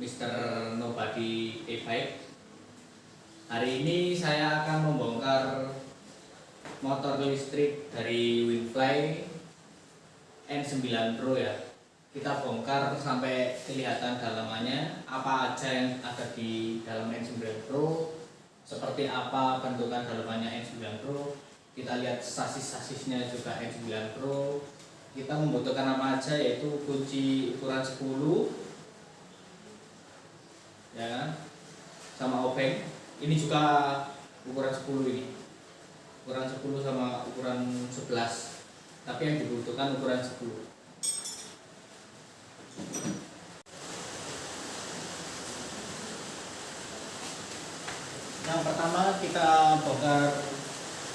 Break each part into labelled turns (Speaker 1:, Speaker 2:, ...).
Speaker 1: Mr. Nobody E5 Hari ini saya akan membongkar motor listrik dari Winfly N9 Pro ya. Kita bongkar sampai kelihatan dalamannya. Apa aja yang ada di dalam N9 Pro Seperti apa bentukan dalamannya N9 Pro. Kita lihat sasis-sasisnya juga N9 Pro. Kita membutuhkan apa aja yaitu kunci ukuran 10 ya kan? Sama obeng ini juga ukuran 10 ini. Ukuran 10 sama ukuran 11 tapi yang dibutuhkan ukuran 10 yang pertama kita bongkar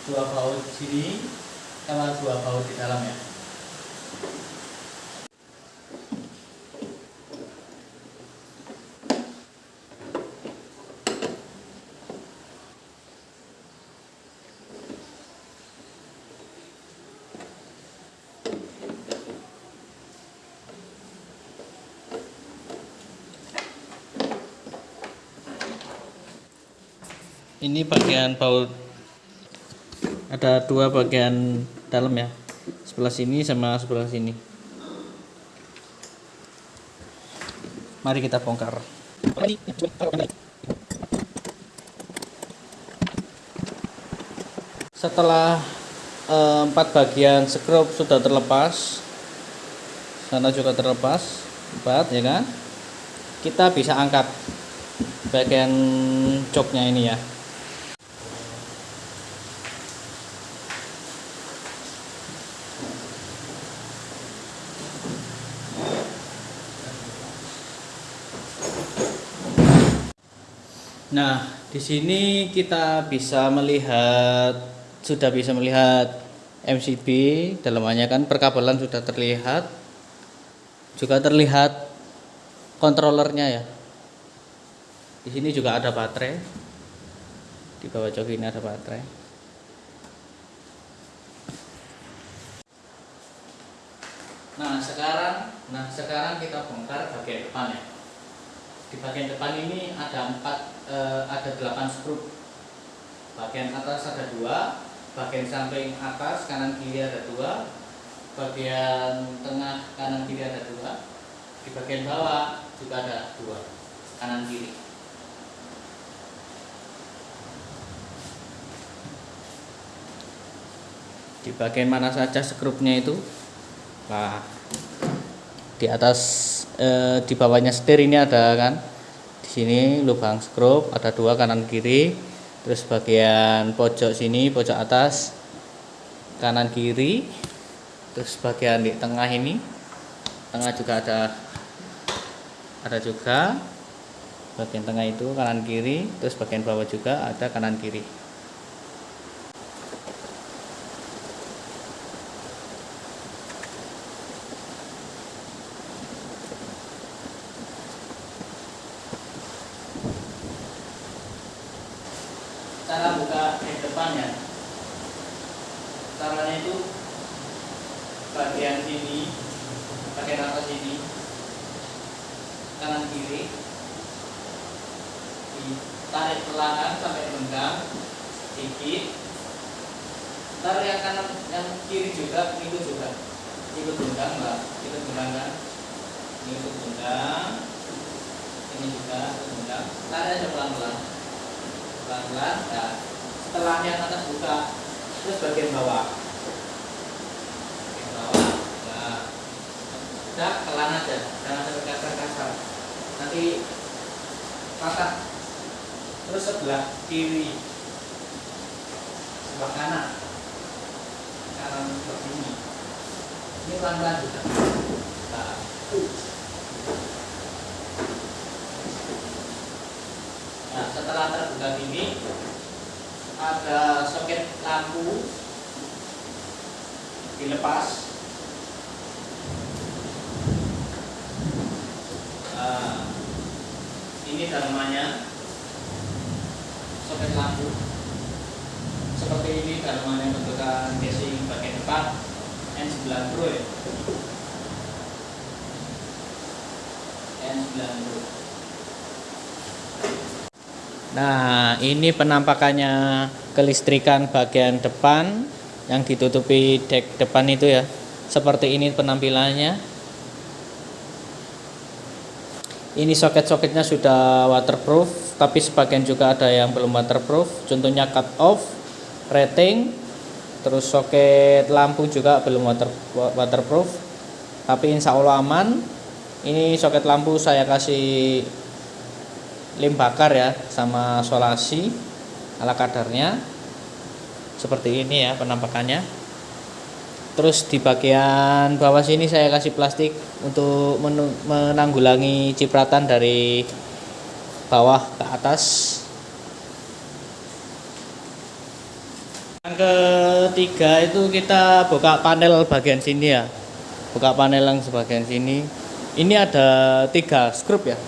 Speaker 1: dua baut sini sama dua baut di dalam ya ini bagian baut ada dua bagian dalam ya. Sebelah sini sama sebelah sini. Mari kita bongkar. Setelah eh, empat bagian skrup sudah terlepas sana juga terlepas empat ya kan? Kita bisa angkat bagian joknya ini ya Nah, di sini kita bisa melihat sudah bisa melihat MCB dalamannya kan perkabelan sudah terlihat juga terlihat kontrolernya ya. Di sini juga ada baterai. Di bawah jok ini ada baterai. Nah sekarang nah sekarang kita bongkar bagian depan ya di bagian depan ini ada empat eh, ada delapan skrup. Bagian atas ada dua bagian samping atas kanan kiri ada dua bagian tengah kanan kiri ada dua di bagian bawah juga ada dua kanan kiri. Di bagian mana saja skrupnya itu? Nah di atas eh, di bawahnya setir ini ada kan? Di sini lubang skrup ada dua kanan kiri terus bagian pojok sini pojok atas kanan kiri terus bagian di tengah ini tengah juga ada ada juga. Bagian tengah itu kanan kiri terus bagian bawah juga ada kanan kiri cara buka yang depannya caranya itu bagian sini bagian atas ini kanan kiri ditarik perlahan sampai renggang sedikit tarik yang kanan yang kiri juga ikut juga. Ikut renggang mbak. Ikut renggang kan? Ini ikut ini juga ikut renggang. Tarik aja pelan pelan pelan-pelan nah setelah yang atas buka terus bagian bawah. Bagian bawah nah pelan aja. Jangan sampai kasar-kasar nanti patah. Terus sebelah kiri. Sebelah kanan. Kanan seperti ini ini pelan-pelan juga. Nah, Nah, setelah terbuka ini ada soket lampu. Dilepas. Uh, ini dharmanya soket lampu. Seperti ini dharmanya bentukan casing bagian depan. N9 Pro ya.
Speaker 2: N9 Pro Nah, ini penampakannya kelistrikan bagian depan yang ditutupi dek depan itu ya. Seperti ini penampilannya. Ini soket-soketnya sudah waterproof, tapi sebagian juga ada yang belum waterproof. Contohnya cut off, rating, terus soket lampu juga belum water, waterproof. Tapi insya Allah aman. Ini soket lampu saya kasih lem bakar ya sama solasi ala kadarnya. Seperti ini ya penampakannya. Terus di bagian bawah sini saya kasih plastik untuk menanggulangi cipratan dari bawah ke atas. Yang ketiga itu kita buka panel bagian sini ya. Buka panel yang sebagian sini. Ini ada tiga skrup ya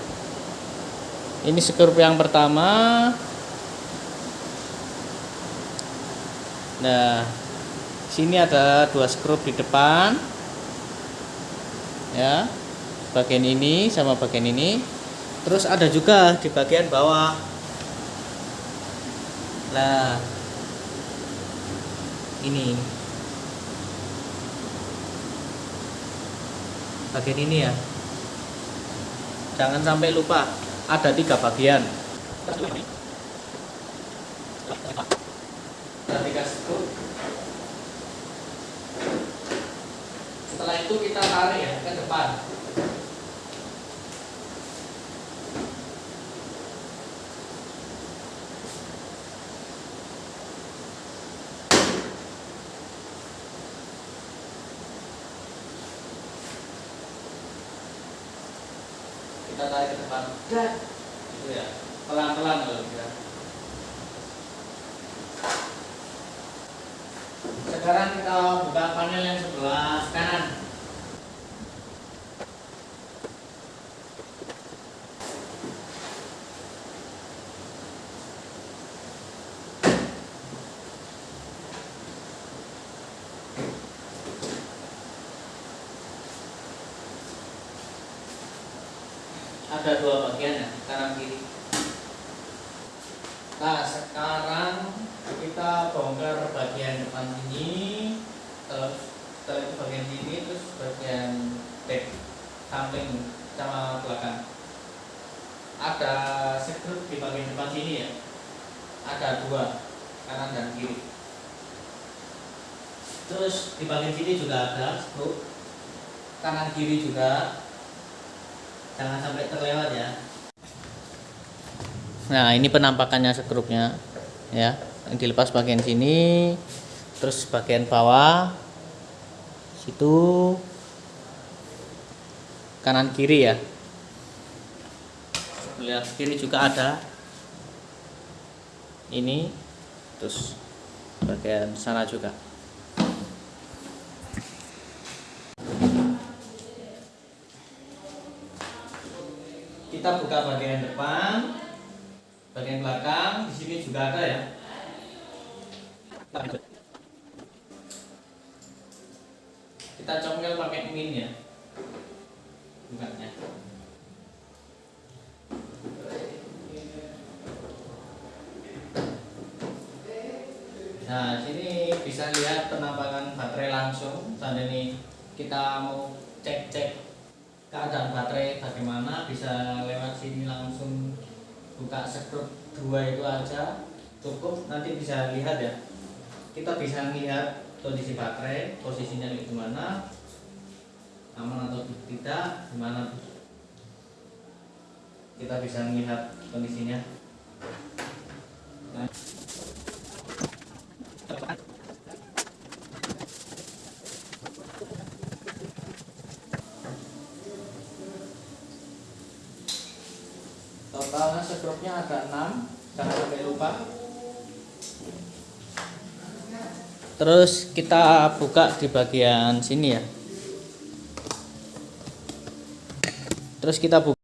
Speaker 2: ini skrup yang pertama. Nah sini ada dua skrup di depan. Ya bagian ini sama bagian ini. Terus ada juga di bagian bawah. Nah ini. Bagian ini ya. Jangan sampai lupa ada tiga bagian.
Speaker 1: Setelah itu kita tarik ya ke depan kita tarik ke depan. Dan itu ya pelan pelan kalau bisa sekarang kita buka panel yang sebelah kanan ada dua bagian ya kanan kiri nah sekarang kita bongkar bagian depan sini terus setelah itu bagian sini terus bagian back samping sama belakang. Ada skrup di bagian depan sini ya? Ada dua kanan dan kiri. Terus di bagian sini juga ada skrup kanan kiri juga jangan sampai terlewat ya.
Speaker 2: Nah ini penampakannya sekrupnya ya. Dilepas bagian sini terus bagian bawah situ kanan kiri ya. Sebelah kiri juga ada. Ini terus bagian sana juga
Speaker 1: kita buka bagian depan bagian belakang di sini juga ada ya. Kita congkel pakai min ya bukanya nah sini bisa lihat penampakan baterai langsung. Saat ini kita mau cek cek keadaan baterai bagaimana bisa lewat sini langsung buka skrup dua itu aja cukup. Nanti bisa lihat ya. Kita bisa lihat kondisi baterai posisinya di mana aman atau tidak gimana. Kita bisa melihat kondisinya. Nah. Totalnya sekrupnya ada 6 jangan sampai lupa.
Speaker 2: Terus kita buka di bagian sini ya. Terus kita buka